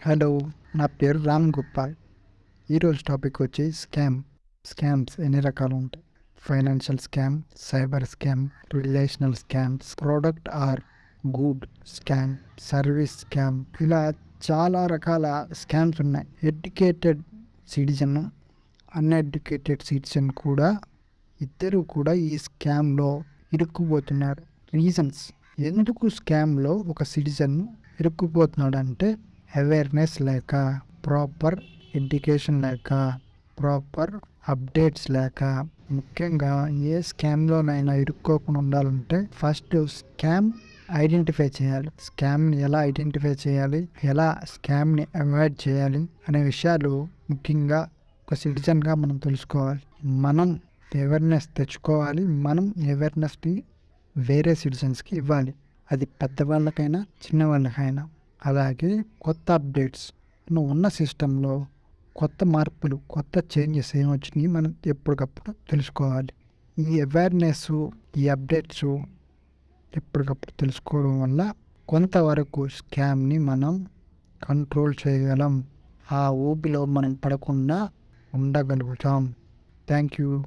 Hello నా పేరు రామ్ గోపాల్. ఈరోజు టాపిక్ వచ్చి స్కామ్ స్కామ్స్ ఎన్ని రకాలు ఉంటాయి? Financial scam cyber scam relational scams product or good scam service scam. ఇలా చాలా రకాల స్కామ్స్ ఉన్నాయి. ఎడ్యుకేటెడ్ సిటిజన్ అన్ఎడ్యుకేటెడ్ సిటిజన్ కూడా ఇద్దరు కూడా ఈ స్కామ్లో ఇరుక్కుపోతున్నారు. రీజన్స్. ఎందుకు స్కామ్లో ఒక సిటిజన్ ఇరుక్కుపోతున్నాడు అంటే అవేర్నెస్ లేక ప్రాపర్ ఎడ్యుకేషన్ లేక ప్రాపర్ అప్డేట్స్ లేక ముఖ్యంగా ఏ స్కామ్లోనైనా ఇరుక్కోకుండా ఉండాలంటే ఫస్ట్ స్కామ్ ఐడెంటిఫై చేయాలి. స్కామ్ని ఎలా ఐడెంటిఫై చేయాలి? ఎలా స్కామ్ని అవాయిడ్ చేయాలి? అనే విషయాలు ముఖ్యంగా ఒక సిటిజన్గా మనం తెలుసుకోవాలి. మనం అవేర్నెస్ తెచ్చుకోవాలి. మనం అవేర్నెస్ని వేరే సిటిజన్స్కి ఇవ్వాలి. అది పెద్దవాళ్ళకైనా చిన్నవాళ్ళకైనా. అలాగే కొత్త అప్డేట్స్ ఉన్న సిస్టంలో కొత్త మార్పులు కొత్త చేంజెస్ ఏమొచ్చినాయి మనం ఎప్పటికప్పుడు తెలుసుకోవాలి. ఈ అవేర్నెస్ ఈ అప్డేట్స్ ఎప్పటికప్పుడు తెలుసుకోవడం వల్ల కొంతవరకు స్కామ్ని మనం కంట్రోల్ చేయగలం. ఆ ఊపిలో మనం పడకుండా ఉండగలుగుతాం. Thank you